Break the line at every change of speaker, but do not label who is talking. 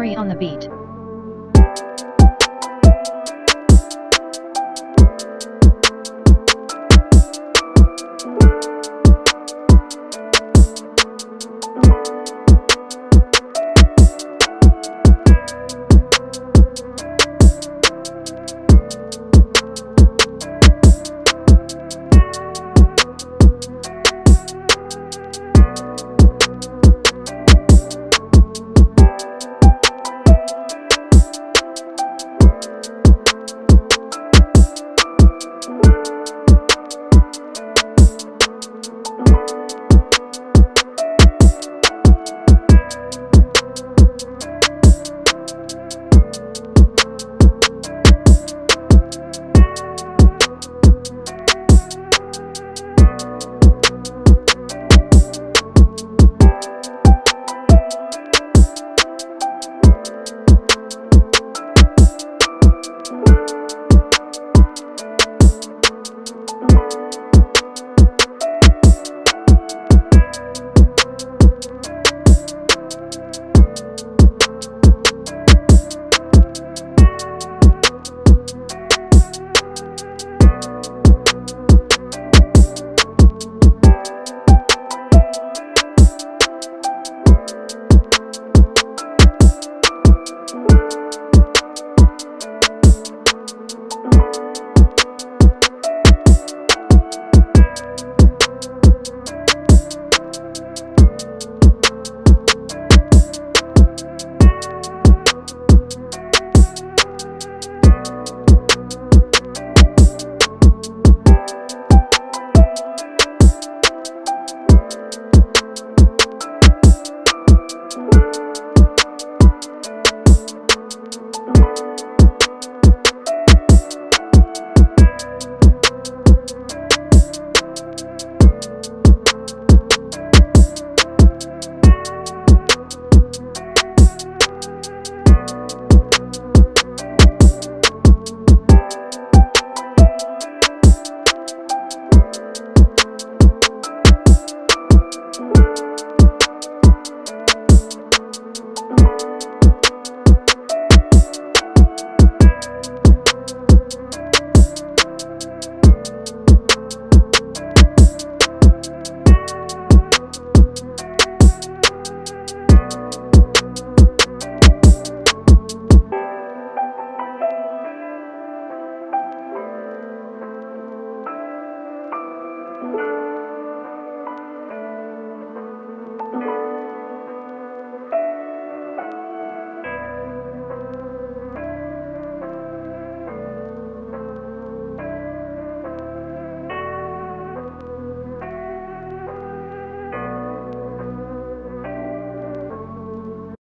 Nori on the beat.